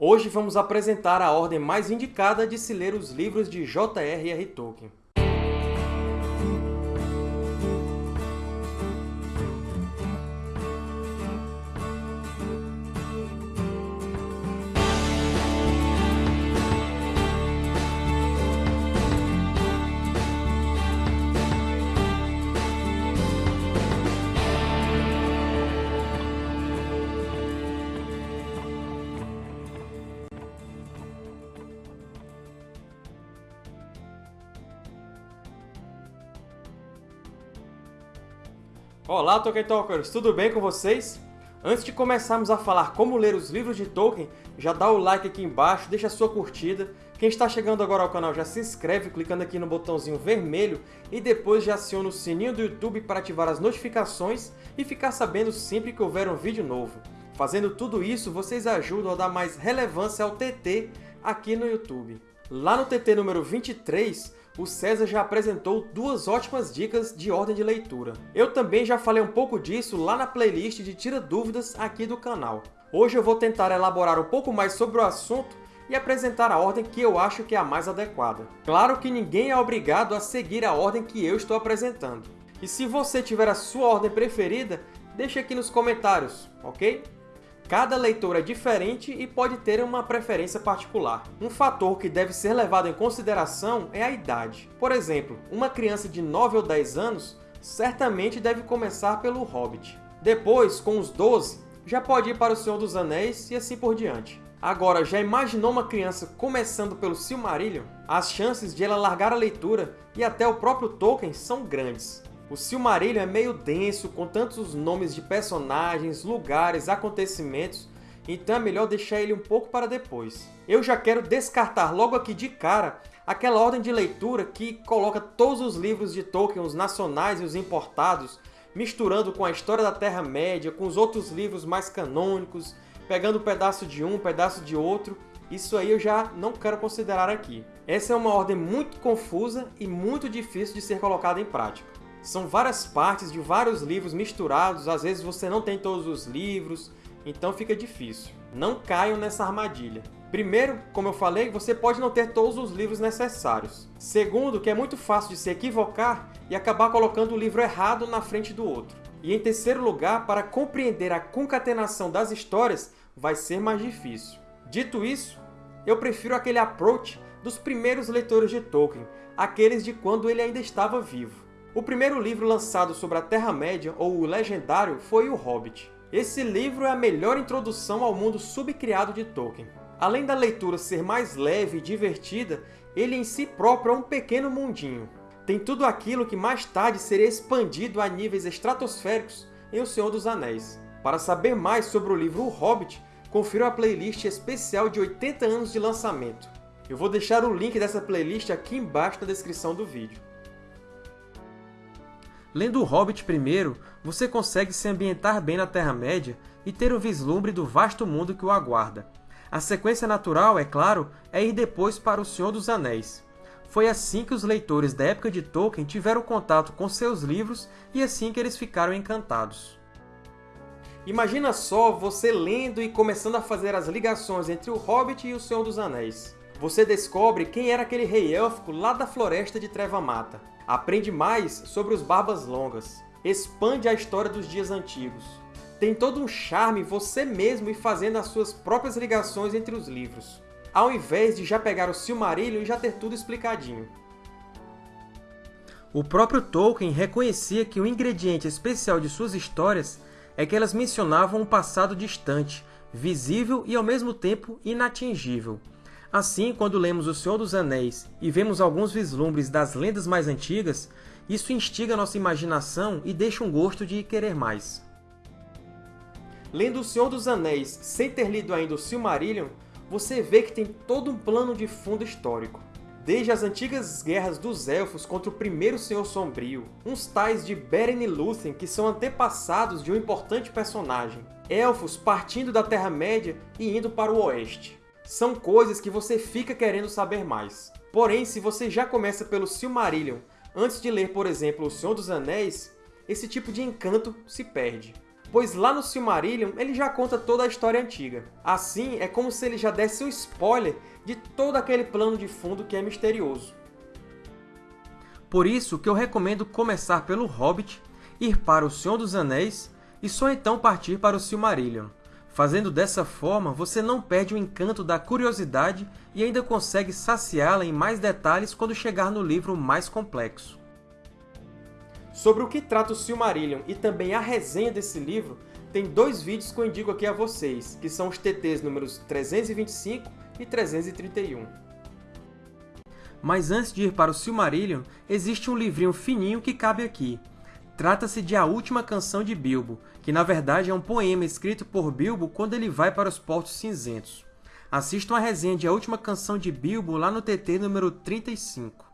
Hoje vamos apresentar a ordem mais indicada de se ler os livros de J.R.R. Tolkien. Olá, Tolkien Talkers! Tudo bem com vocês? Antes de começarmos a falar como ler os livros de Tolkien, já dá o like aqui embaixo, deixa a sua curtida. Quem está chegando agora ao canal já se inscreve clicando aqui no botãozinho vermelho e depois já aciona o sininho do YouTube para ativar as notificações e ficar sabendo sempre que houver um vídeo novo. Fazendo tudo isso, vocês ajudam a dar mais relevância ao TT aqui no YouTube. Lá no TT número 23, o César já apresentou duas ótimas dicas de ordem de leitura. Eu também já falei um pouco disso lá na playlist de Tira Dúvidas aqui do canal. Hoje eu vou tentar elaborar um pouco mais sobre o assunto e apresentar a ordem que eu acho que é a mais adequada. Claro que ninguém é obrigado a seguir a ordem que eu estou apresentando. E se você tiver a sua ordem preferida, deixe aqui nos comentários, ok? Cada leitor é diferente e pode ter uma preferência particular. Um fator que deve ser levado em consideração é a idade. Por exemplo, uma criança de 9 ou 10 anos certamente deve começar pelo Hobbit. Depois, com os 12, já pode ir para O Senhor dos Anéis e assim por diante. Agora, já imaginou uma criança começando pelo Silmarillion? As chances de ela largar a leitura e até o próprio Tolkien são grandes. O Silmarillion é meio denso, com tantos nomes de personagens, lugares, acontecimentos, então é melhor deixar ele um pouco para depois. Eu já quero descartar logo aqui de cara aquela ordem de leitura que coloca todos os livros de Tolkien, os nacionais e os importados, misturando com a história da Terra-média, com os outros livros mais canônicos, pegando um pedaço de um, um pedaço de outro. Isso aí eu já não quero considerar aqui. Essa é uma ordem muito confusa e muito difícil de ser colocada em prática. São várias partes de vários livros misturados, às vezes você não tem todos os livros, então fica difícil. Não caiam nessa armadilha. Primeiro, como eu falei, você pode não ter todos os livros necessários. Segundo, que é muito fácil de se equivocar e acabar colocando o livro errado na frente do outro. E em terceiro lugar, para compreender a concatenação das histórias, vai ser mais difícil. Dito isso, eu prefiro aquele approach dos primeiros leitores de Tolkien, aqueles de quando ele ainda estava vivo. O primeiro livro lançado sobre a Terra-média, ou o Legendário, foi O Hobbit. Esse livro é a melhor introdução ao mundo subcriado de Tolkien. Além da leitura ser mais leve e divertida, ele em si próprio é um pequeno mundinho. Tem tudo aquilo que mais tarde seria expandido a níveis estratosféricos em O Senhor dos Anéis. Para saber mais sobre o livro O Hobbit, confira a playlist especial de 80 anos de lançamento. Eu vou deixar o link dessa playlist aqui embaixo na descrição do vídeo. Lendo O Hobbit primeiro, você consegue se ambientar bem na Terra-média e ter um vislumbre do vasto mundo que o aguarda. A sequência natural, é claro, é ir depois para O Senhor dos Anéis. Foi assim que os leitores da época de Tolkien tiveram contato com seus livros e assim que eles ficaram encantados. Imagina só você lendo e começando a fazer as ligações entre O Hobbit e O Senhor dos Anéis. Você descobre quem era aquele rei élfico lá da Floresta de Treva Mata. Aprende mais sobre os Barbas Longas. Expande a história dos dias antigos. Tem todo um charme você mesmo ir fazendo as suas próprias ligações entre os livros, ao invés de já pegar o Silmarillion e já ter tudo explicadinho. O próprio Tolkien reconhecia que o ingrediente especial de suas histórias é que elas mencionavam um passado distante, visível e, ao mesmo tempo, inatingível. Assim, quando lemos O Senhor dos Anéis e vemos alguns vislumbres das lendas mais antigas, isso instiga nossa imaginação e deixa um gosto de querer mais. Lendo O Senhor dos Anéis sem ter lido ainda o Silmarillion, você vê que tem todo um plano de fundo histórico. Desde as antigas guerras dos Elfos contra o primeiro Senhor Sombrio, uns tais de Beren e Lúthien que são antepassados de um importante personagem, Elfos partindo da Terra-média e indo para o Oeste são coisas que você fica querendo saber mais. Porém, se você já começa pelo Silmarillion antes de ler, por exemplo, O Senhor dos Anéis, esse tipo de encanto se perde. pois lá no Silmarillion ele já conta toda a história antiga. Assim, é como se ele já desse um spoiler de todo aquele plano de fundo que é misterioso. Por isso que eu recomendo começar pelo Hobbit, ir para O Senhor dos Anéis e só então partir para o Silmarillion. Fazendo dessa forma, você não perde o encanto da curiosidade e ainda consegue saciá-la em mais detalhes quando chegar no livro mais complexo. Sobre o que trata o Silmarillion e também a resenha desse livro, tem dois vídeos que eu indico aqui a vocês, que são os TTs números 325 e 331. Mas antes de ir para o Silmarillion, existe um livrinho fininho que cabe aqui. Trata-se de A Última Canção de Bilbo, que na verdade é um poema escrito por Bilbo quando ele vai para os Portos Cinzentos. Assistam a resenha de A Última Canção de Bilbo lá no TT número 35.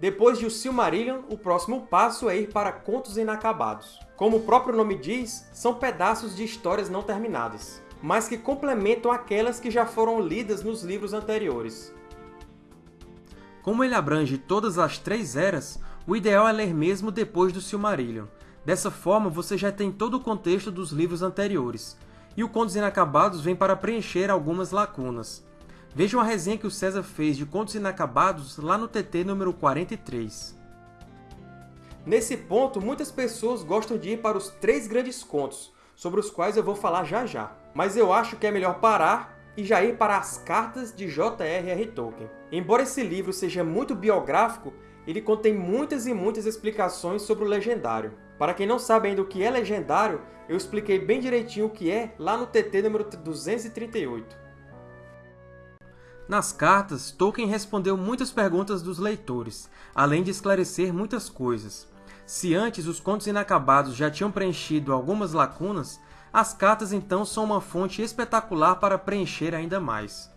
Depois de O Silmarillion, o próximo passo é ir para Contos Inacabados. Como o próprio nome diz, são pedaços de histórias não terminadas, mas que complementam aquelas que já foram lidas nos livros anteriores. Como ele abrange todas as três eras, o ideal é ler mesmo depois do Silmarillion. Dessa forma, você já tem todo o contexto dos livros anteriores, e o Contos Inacabados vem para preencher algumas lacunas. Vejam a resenha que o César fez de Contos Inacabados lá no TT número 43. Nesse ponto, muitas pessoas gostam de ir para os três grandes contos, sobre os quais eu vou falar já já. Mas eu acho que é melhor parar e já ir para as cartas de J.R.R. Tolkien. Embora esse livro seja muito biográfico, ele contém muitas e muitas explicações sobre o Legendário. Para quem não sabe ainda o que é Legendário, eu expliquei bem direitinho o que é lá no TT número 238. Nas cartas, Tolkien respondeu muitas perguntas dos leitores, além de esclarecer muitas coisas. Se antes os contos inacabados já tinham preenchido algumas lacunas, as cartas então são uma fonte espetacular para preencher ainda mais.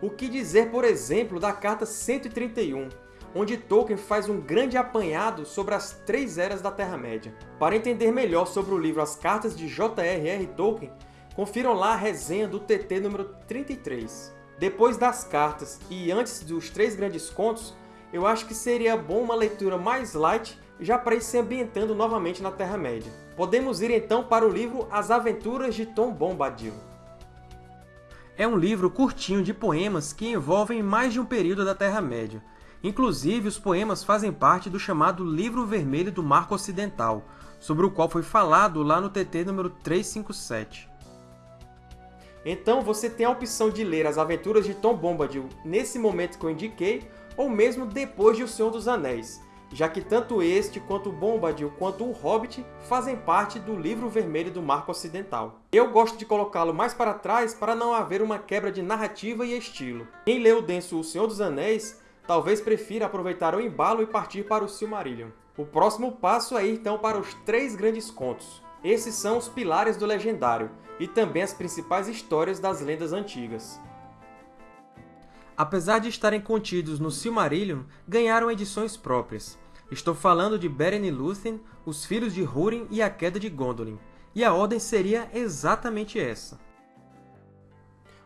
O que dizer, por exemplo, da carta 131, onde Tolkien faz um grande apanhado sobre as três eras da Terra-média. Para entender melhor sobre o livro As Cartas de J.R.R. Tolkien, confiram lá a resenha do TT número 33. Depois das cartas e antes dos três grandes contos, eu acho que seria bom uma leitura mais light, já para ir se ambientando novamente na Terra-média. Podemos ir então para o livro As Aventuras de Tom Bombadil. É um livro curtinho de poemas que envolvem mais de um período da Terra-média. Inclusive, os poemas fazem parte do chamado Livro Vermelho do Marco Ocidental, sobre o qual foi falado lá no TT número 357. Então você tem a opção de ler as aventuras de Tom Bombadil nesse momento que eu indiquei, ou mesmo depois de O Senhor dos Anéis, já que tanto este, quanto Bombadil, quanto o Hobbit fazem parte do Livro Vermelho do Marco Ocidental. Eu gosto de colocá-lo mais para trás para não haver uma quebra de narrativa e estilo. Quem leu denso O Senhor dos Anéis talvez prefira aproveitar o embalo e partir para o Silmarillion. O próximo passo é ir então para os três grandes contos. Esses são os pilares do Legendário, e também as principais histórias das lendas antigas. Apesar de estarem contidos no Silmarillion, ganharam edições próprias. Estou falando de Beren e Lúthien, os Filhos de Húrin e a Queda de Gondolin, e a ordem seria exatamente essa.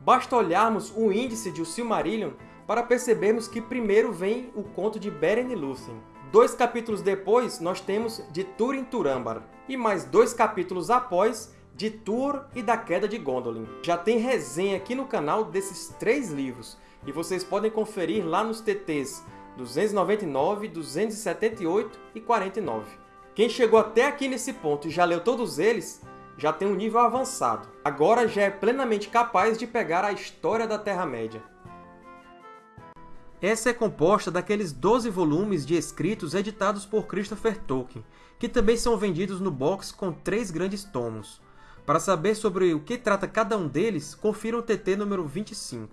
Basta olharmos o índice de O Silmarillion para percebermos que primeiro vem o conto de Beren e Lúthien. Dois capítulos depois, nós temos de Túrin Turambar, e mais dois capítulos após, de Tuor e da Queda de Gondolin. Já tem resenha aqui no canal desses três livros, e vocês podem conferir lá nos TTs 299, 278 e 49. Quem chegou até aqui nesse ponto e já leu todos eles, já tem um nível avançado. Agora já é plenamente capaz de pegar a história da Terra-média. Essa é composta daqueles 12 volumes de escritos editados por Christopher Tolkien, que também são vendidos no box com três grandes tomos. Para saber sobre o que trata cada um deles, confira o TT número 25.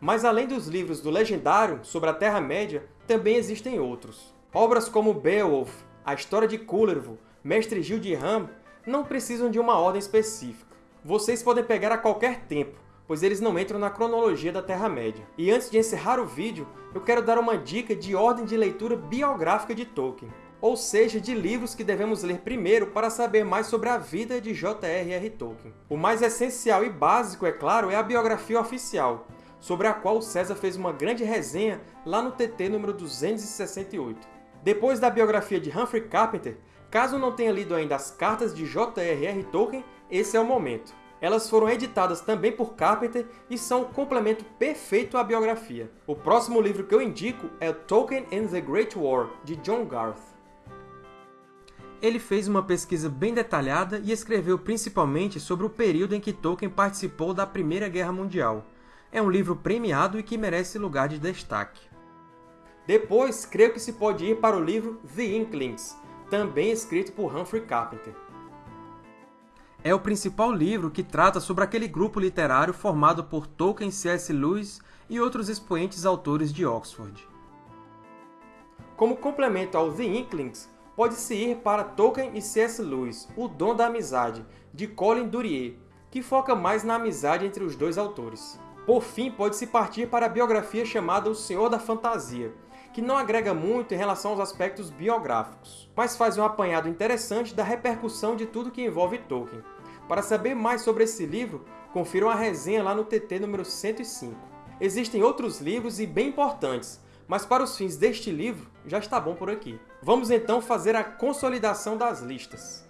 Mas além dos livros do Legendário sobre a Terra-média, também existem outros. Obras como Beowulf, A História de Kullervo, Mestre Gil de Ram não precisam de uma ordem específica. Vocês podem pegar a qualquer tempo, pois eles não entram na cronologia da Terra-média. E antes de encerrar o vídeo, eu quero dar uma dica de ordem de leitura biográfica de Tolkien ou seja, de livros que devemos ler primeiro para saber mais sobre a vida de J.R.R. Tolkien. O mais essencial e básico, é claro, é a biografia oficial, sobre a qual César fez uma grande resenha lá no TT número 268. Depois da biografia de Humphrey Carpenter, caso não tenha lido ainda as cartas de J.R.R. Tolkien, esse é o momento. Elas foram editadas também por Carpenter e são um complemento perfeito à biografia. O próximo livro que eu indico é Tolkien and the Great War, de John Garth. Ele fez uma pesquisa bem detalhada e escreveu principalmente sobre o período em que Tolkien participou da Primeira Guerra Mundial. É um livro premiado e que merece lugar de destaque. Depois, creio que se pode ir para o livro The Inklings, também escrito por Humphrey Carpenter é o principal livro que trata sobre aquele grupo literário formado por Tolkien, C.S. Lewis e outros expoentes autores de Oxford. Como complemento ao The Inklings, pode-se ir para Tolkien e C.S. Lewis, O Dom da Amizade, de Colin Durier, que foca mais na amizade entre os dois autores. Por fim, pode-se partir para a biografia chamada O Senhor da Fantasia, que não agrega muito em relação aos aspectos biográficos, mas faz um apanhado interessante da repercussão de tudo que envolve Tolkien. Para saber mais sobre esse livro, confiram a resenha lá no TT número 105. Existem outros livros e bem importantes, mas para os fins deste livro, já está bom por aqui. Vamos então fazer a consolidação das listas.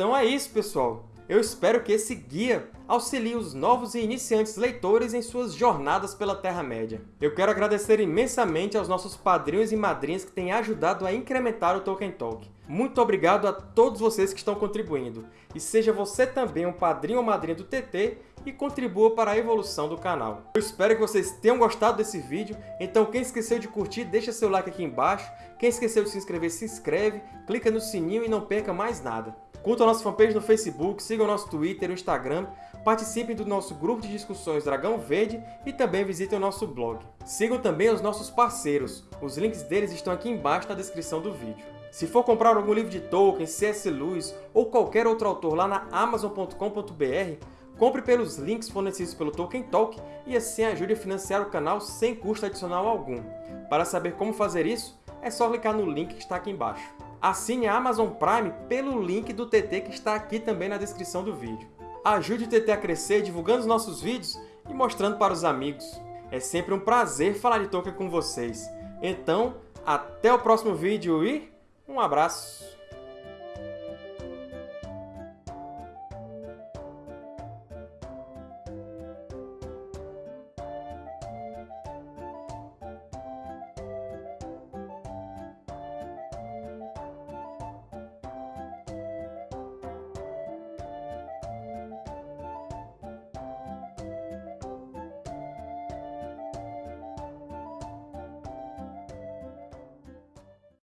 Então é isso, pessoal! Eu espero que esse guia auxilie os novos e iniciantes leitores em suas jornadas pela Terra-média. Eu quero agradecer imensamente aos nossos padrinhos e madrinhas que têm ajudado a incrementar o Tolkien Talk. Muito obrigado a todos vocês que estão contribuindo. E seja você também um padrinho ou madrinha do TT e contribua para a evolução do canal. Eu espero que vocês tenham gostado desse vídeo, então quem esqueceu de curtir, deixa seu like aqui embaixo. Quem esqueceu de se inscrever, se inscreve, clica no sininho e não perca mais nada. Curtam a nossa fanpage no Facebook, sigam nosso Twitter e Instagram, participem do nosso grupo de discussões Dragão Verde e também visitem o nosso blog. Sigam também os nossos parceiros, os links deles estão aqui embaixo na descrição do vídeo. Se for comprar algum livro de Tolkien, C.S. Lewis ou qualquer outro autor lá na Amazon.com.br, compre pelos links fornecidos pelo Tolkien Talk e assim ajude a financiar o canal sem custo adicional algum. Para saber como fazer isso, é só clicar no link que está aqui embaixo assine a Amazon Prime pelo link do TT que está aqui também na descrição do vídeo. Ajude o TT a crescer divulgando os nossos vídeos e mostrando para os amigos. É sempre um prazer falar de Tolkien com vocês. Então, até o próximo vídeo e um abraço!